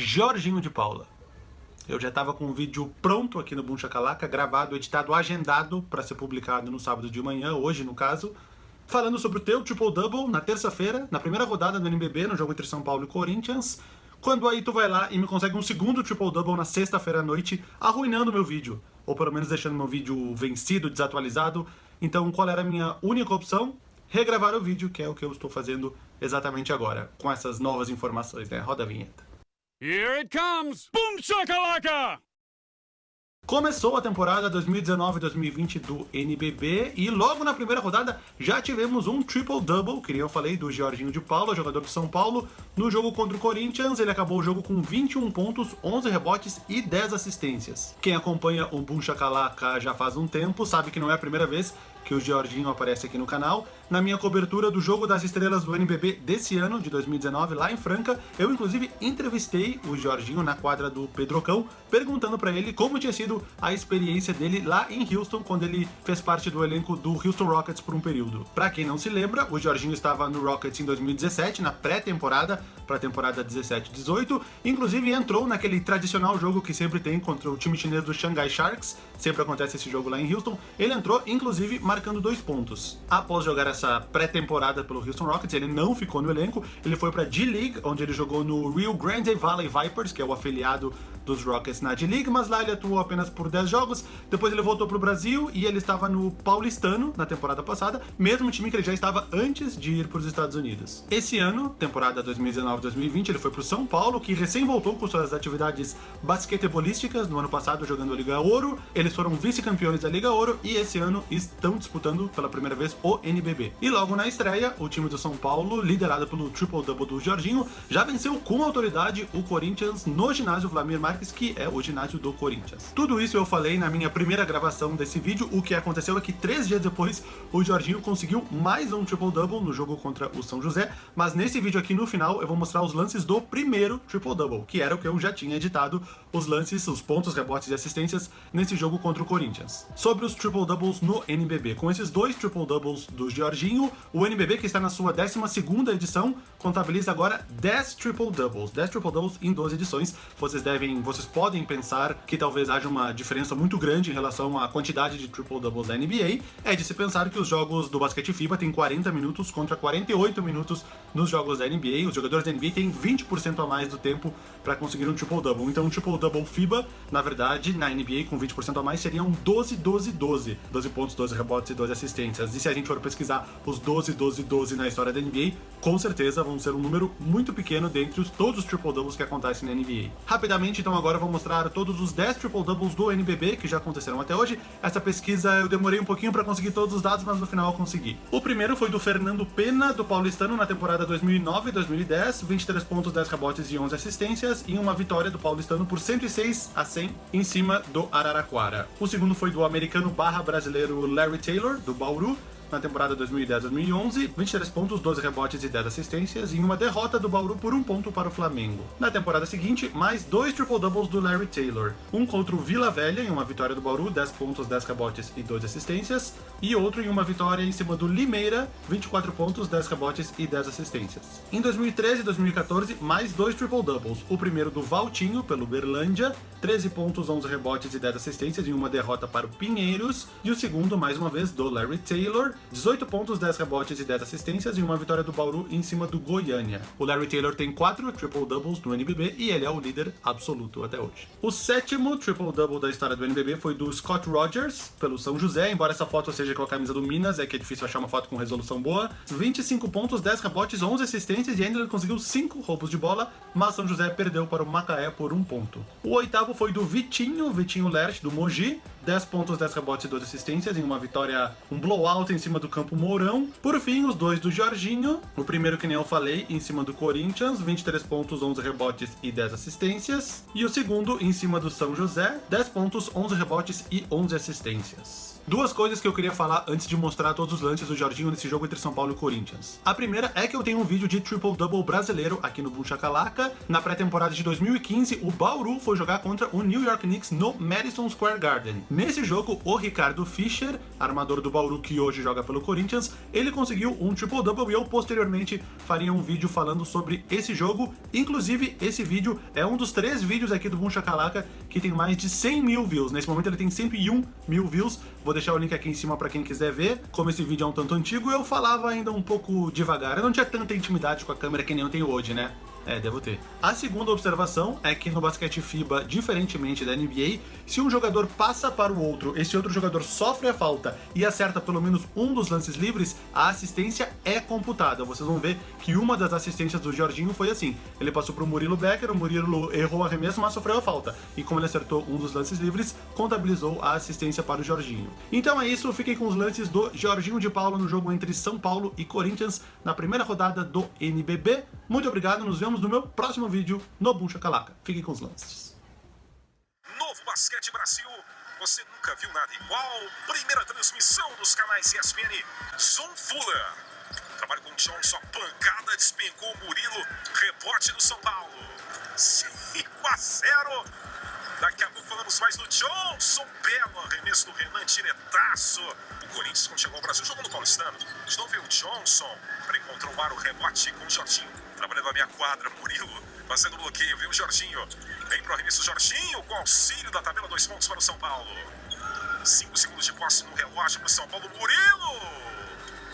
Jorginho de Paula. Eu já estava com o vídeo pronto aqui no Boom Chacalaca, gravado, editado, agendado para ser publicado no sábado de manhã, hoje no caso, falando sobre o teu triple-double na terça-feira, na primeira rodada do NBB, no jogo entre São Paulo e Corinthians, quando aí tu vai lá e me consegue um segundo triple-double na sexta-feira à noite, arruinando meu vídeo, ou pelo menos deixando meu vídeo vencido, desatualizado. Então qual era a minha única opção? Regravar o vídeo, que é o que eu estou fazendo exatamente agora, com essas novas informações, né? Roda a vinheta. Here it comes! Boom shakalaka! Começou a temporada 2019-2020 do NBB e logo na primeira rodada já tivemos um triple-double, que nem eu falei, do Jorginho de Paula, jogador de São Paulo. No jogo contra o Corinthians, ele acabou o jogo com 21 pontos, 11 rebotes e 10 assistências. Quem acompanha o Boom Shakalaka já faz um tempo sabe que não é a primeira vez que o Jorginho aparece aqui no canal. Na minha cobertura do Jogo das Estrelas do NBB desse ano, de 2019, lá em Franca, eu inclusive entrevistei o Jorginho na quadra do Pedrocão, perguntando para ele como tinha sido a experiência dele lá em Houston, quando ele fez parte do elenco do Houston Rockets por um período. Para quem não se lembra, o Jorginho estava no Rockets em 2017, na pré-temporada, para a temporada 17-18, inclusive entrou naquele tradicional jogo que sempre tem contra o time chinês do Shanghai Sharks, sempre acontece esse jogo lá em Houston, ele entrou, inclusive, marcando dois pontos. Após jogar essa pré-temporada pelo Houston Rockets, ele não ficou no elenco, ele foi para D-League, onde ele jogou no Rio Grande Valley Vipers, que é o afiliado dos Rockets na D-League, mas lá ele atuou apenas por 10 jogos, depois ele voltou para o Brasil e ele estava no Paulistano na temporada passada, mesmo time que ele já estava antes de ir para os Estados Unidos. Esse ano, temporada 2019-2020, ele foi para o São Paulo, que recém voltou com suas atividades basquetebolísticas no ano passado jogando a Liga Ouro, eles foram vice-campeões da Liga Ouro e esse ano estão disputando pela primeira vez o NBB. E logo na estreia, o time do São Paulo, liderado pelo triple-double do Jorginho, já venceu com autoridade o Corinthians no ginásio Vladimir Marques, que é o ginásio do Corinthians. Tudo isso eu falei na minha primeira gravação desse vídeo, o que aconteceu é que três dias depois o Jorginho conseguiu mais um triple-double no jogo contra o São José, mas nesse vídeo aqui no final eu vou mostrar os lances do primeiro triple-double, que era o que eu já tinha editado, os lances, os pontos, rebotes e assistências nesse jogo contra o Corinthians. Sobre os triple-doubles no NBB, com esses dois triple-doubles do Jorginho, o NBB, que está na sua 12ª edição, contabiliza agora 10 triple-doubles, 10 triple-doubles em 12 edições. Vocês devem, vocês podem pensar que talvez haja uma diferença muito grande em relação à quantidade de triple-doubles da NBA, é de se pensar que os jogos do basquete FIBA têm 40 minutos contra 48 minutos nos jogos da NBA, os jogadores da NBA têm 20% a mais do tempo para conseguir um triple-double. Então um triple-double FIBA, na verdade, na NBA com 20% a mais seriam 12, 12, 12. 12 pontos, 12 rebotes e 12 assistências. E se a gente for pesquisar os 12, 12, 12 na história da NBA, com certeza vão ser um número muito pequeno dentre os, todos os triple-doubles que acontecem na NBA. Rapidamente, então agora eu vou mostrar todos os 10 triple-doubles do NBB que já aconteceram até hoje. Essa pesquisa eu demorei um pouquinho para conseguir todos os dados, mas no final eu consegui. O primeiro foi do Fernando Pena, do Paulistano, na temporada 2009-2010, 23 pontos, 10 rebotes e 11 assistências, e uma vitória do Paulistano por 106 a 100 em cima do Araraquara. O segundo foi do americano barra brasileiro Larry Taylor, do Bauru, na temporada 2010-2011, 23 pontos, 12 rebotes e 10 assistências, em uma derrota do Bauru por um ponto para o Flamengo. Na temporada seguinte, mais dois triple-doubles do Larry Taylor, um contra o Vila Velha em uma vitória do Bauru, 10 pontos, 10 rebotes e 12 assistências, e outro em uma vitória em cima do Limeira, 24 pontos, 10 rebotes e 10 assistências. Em 2013 e 2014, mais dois triple-doubles, o primeiro do Valtinho, pelo Berlândia, 13 pontos, 11 rebotes e 10 assistências em uma derrota para o Pinheiros, e o segundo, mais uma vez, do Larry Taylor, 18 pontos, 10 rebotes e 10 assistências em uma vitória do Bauru em cima do Goiânia. O Larry Taylor tem 4 triple-doubles no NBB e ele é o líder absoluto até hoje. O sétimo triple-double da história do NBB foi do Scott Rogers, pelo São José, embora essa foto seja com a camisa do Minas, é que é difícil achar uma foto com resolução boa. 25 pontos, 10 rebotes, 11 assistências e ainda ele conseguiu 5 roubos de bola, mas São José perdeu para o Macaé por um ponto. O oitavo foi do Vitinho, Vitinho Lerch, do Mogi, 10 pontos, 10 rebotes e 12 assistências em uma vitória, um blowout em cima do campo Mourão. Por fim, os dois do Jorginho, o primeiro que nem eu falei, em cima do Corinthians, 23 pontos, 11 rebotes e 10 assistências. E o segundo em cima do São José, 10 pontos, 11 rebotes e 11 assistências. Duas coisas que eu queria falar antes de mostrar todos os lances do Jorginho nesse jogo entre São Paulo e Corinthians. A primeira é que eu tenho um vídeo de triple-double brasileiro aqui no Boom. Na pré-temporada de 2015, o Bauru foi jogar contra o New York Knicks no Madison Square Garden. Nesse jogo, o Ricardo Fischer, armador do Bauru que hoje joga pelo Corinthians, ele conseguiu um triple-double e eu posteriormente faria um vídeo falando sobre esse jogo. Inclusive, esse vídeo é um dos três vídeos aqui do Boom que tem mais de 100 mil views. Nesse momento ele tem 101 mil views. Vou deixar o link aqui em cima para quem quiser ver. Como esse vídeo é um tanto antigo, eu falava ainda um pouco devagar. Eu não tinha tanta intimidade com a câmera que nem eu tenho hoje, né? É, devo ter. A segunda observação é que no basquete FIBA, diferentemente da NBA, se um jogador passa para o outro, esse outro jogador sofre a falta e acerta pelo menos um dos lances livres, a assistência é computada. Vocês vão ver que uma das assistências do Jorginho foi assim. Ele passou para o Murilo Becker, o Murilo errou o arremesso, mas sofreu a falta. E como ele acertou um dos lances livres, contabilizou a assistência para o Jorginho. Então é isso, fiquem com os lances do Jorginho de Paulo no jogo entre São Paulo e Corinthians na primeira rodada do NBB. Muito obrigado, nos vemos no meu próximo vídeo no Boom Shakalaka. Fiquem com os lances. Novo Basquete Brasil, você nunca viu nada igual. Primeira transmissão dos canais ESPN. Zoom Fuller. Trabalho com o Johnson, pancada, despencou o Murilo. Rebote do São Paulo. 5 a 0. Daqui a pouco falamos mais do Johnson. Belo arremesso do Renan, tiretaço. O Corinthians, quando chegou ao Brasil, jogou no Paulistano. De novo veio o Johnson para encontrar o rebote com o Jorginho. Trabalhando a minha quadra, Murilo fazendo bloqueio, viu Jorginho. Vem pro arremesso Jorginho com auxílio da tabela, dois pontos para o São Paulo. Cinco segundos de posse no relógio para o São Paulo. Murilo!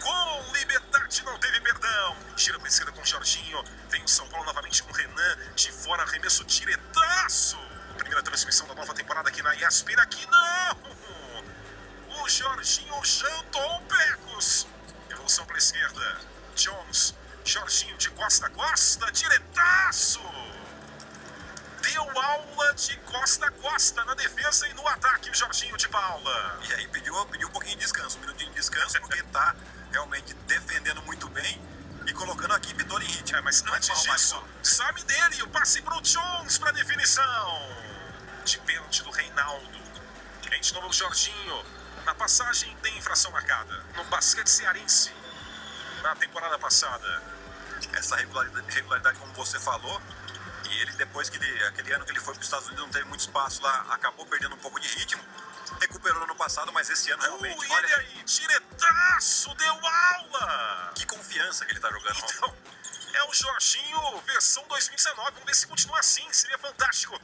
Com liberdade, não teve perdão. Tira para esquerda com o Jorginho. Vem o São Paulo novamente com o Renan. De fora, arremesso diretaço. Primeira transmissão da nova temporada aqui na ESPN. Aqui não! O Jorginho jantou o Pecos. Evolução para a esquerda. Jones. Jorginho de costa a costa. Diretaço. Deu aula de costa a costa na defesa e no ataque o Jorginho de Paula. E aí pediu, pediu um pouquinho de descanso, um minutinho de descanso, porque tá realmente defendendo muito bem e colocando a equipe toda em ritmo. É, mas antes mal, mais disso, mal. sabe dele o passe pro Jones para definição. De pênalti do Reinaldo. Vem de novo o Jorginho. Na passagem tem infração marcada. No basquete cearense. Na temporada passada. Essa regularidade, regularidade, como você falou, e ele depois que ele, aquele ano que ele foi para os Estados Unidos não teve muito espaço lá, acabou perdendo um pouco de ritmo. Recuperou no ano passado, mas esse ano realmente, Uh, olha aí, diretaço, deu aula. que confiança que ele tá jogando. Então, é o Jorginho versão 2019. Vamos ver se continua assim. Seria fantástico.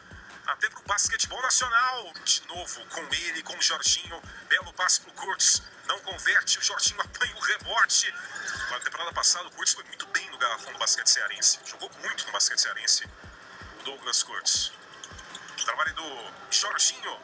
Até pro basquetebol nacional. De novo, com ele, com o Jorginho. Belo passe pro Curtis. Não converte. O Jorginho apanha o rebote. Na temporada passada, o Curtis foi muito bem no garrafão do basquete cearense. Jogou muito no basquete cearense. O Douglas Curtis. Trabalho do Jorginho.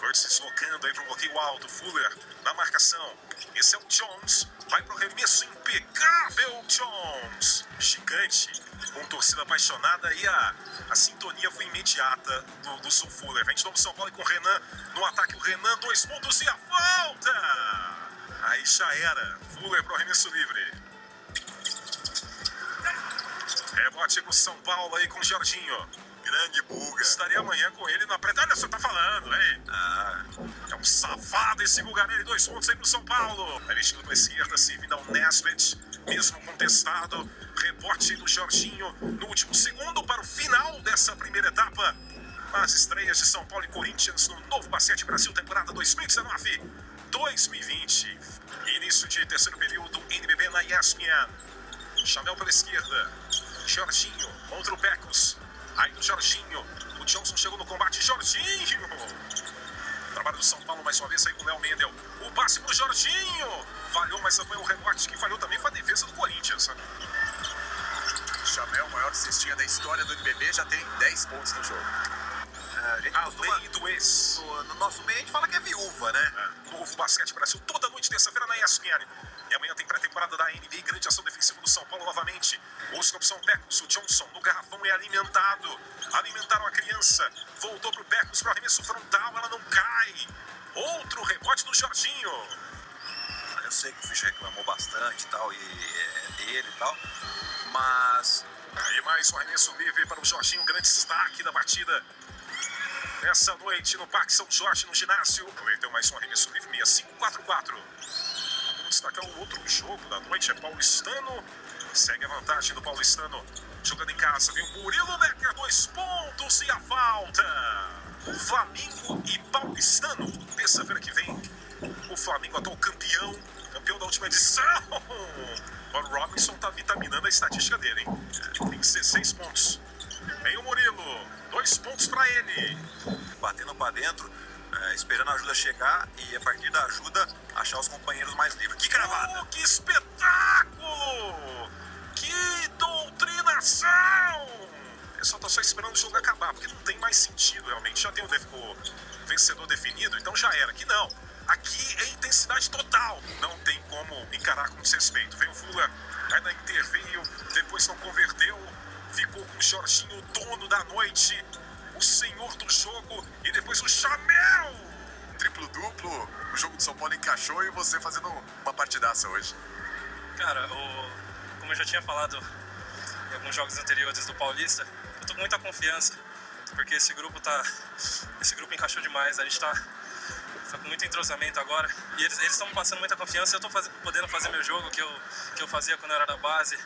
Curtis deslocando aí para um bloqueio alto. Fuller na marcação. Esse é o Jones. Vai para o remesso impecável, Jones. Gigante. Com torcida apaixonada e a, a sintonia foi imediata do, do Sul Fuller. Vem de novo São Paulo com o Renan. No ataque o Renan, dois pontos e a falta. Aí já era. Fuller para o arremesso livre. Rebote com São Paulo aí com o Jorginho. Grande buga. Estaria amanhã com ele na pré. Olha, você tá falando, hein? Ah, um safado esse Gugarelli, dois pontos aí pro São Paulo. Aí vestindo pra esquerda, servindo ao Nesbit, mesmo contestado. Rebote do Jorginho no último segundo para o final dessa primeira etapa. As estreias de São Paulo e Corinthians no novo Basquete Brasil, temporada 2019-2020. Início de terceiro período, NBB na ESPN. Chanel pela esquerda. Jorginho contra o Pecos. Aí do Jorginho. O Johnson chegou no combate. Jorginho. Trabalho do São Paulo mais uma vez aí com o Léo Mendel. O passe pro Jorginho. Falhou, mas foi o rebote que falhou também foi a defesa do Corinthians. Chamel, maior cestinha da história do NBB, já tem 10 pontos no jogo. a gente costuma- Além do ex. no, no nosso meio a gente fala que é viúva, né? É, Novo Basquete Brasil, toda noite, terça-feira na ESPN. E amanhã tem pré-temporada da NBA, grande ação defensiva do São Paulo novamente. Os opção Pecos, o Johnson no garrafão é alimentado. Alimentaram a criança, voltou pro Pecos para arremesso frontal, ela não cai. Outro rebote do Jorginho. Eu sei que o Fischer reclamou bastante e tal, e é dele e tal, mas Aí mais um arremesso livre para o Jorginho, grande destaque da batida. Nessa noite no Parque São Jorge, no ginásio. Cometeu mais um arremesso livre 6544. Destacar um outro jogo da noite. É Paulistano. Segue a vantagem do Paulistano. Jogando em casa, vem o Murilo Becker, dois pontos e a falta. Flamengo e Paulistano. Terça-feira que vem, o Flamengo atual campeão, campeão da última edição. O Robinson tá vitaminando a estatística dele, hein? Tem 16 pontos. Vem o Murilo, dois pontos para ele. Batendo para dentro, é, esperando a ajuda chegar e a partir da ajuda achar os companheiros mais livres. Que cravada! Oh, que espetáculo! Que doutrinação! O pessoal tá só esperando o jogo acabar, porque não tem mais sentido realmente. Já tem o, o vencedor definido, então já era. Aqui não. Aqui é intensidade total. Não tem como encarar com desrespeito. Vem o Fula, ainda interveio, depois não converteu. Ficou com o Jorginho, dono da noite, o senhor do jogo, e depois o Chamel! Triplo-duplo, o jogo de São Paulo encaixou e você fazendo uma partidaça hoje. Cara, o, como eu já tinha falado em alguns jogos anteriores do Paulista, eu tô com muita confiança, porque esse grupo tá. Esse grupo encaixou demais, a gente tá, tá com muito entrosamento agora. E eles estão passando muita confiança e eu tô faz, podendo fazer meu jogo que eu, que eu fazia quando eu era da base.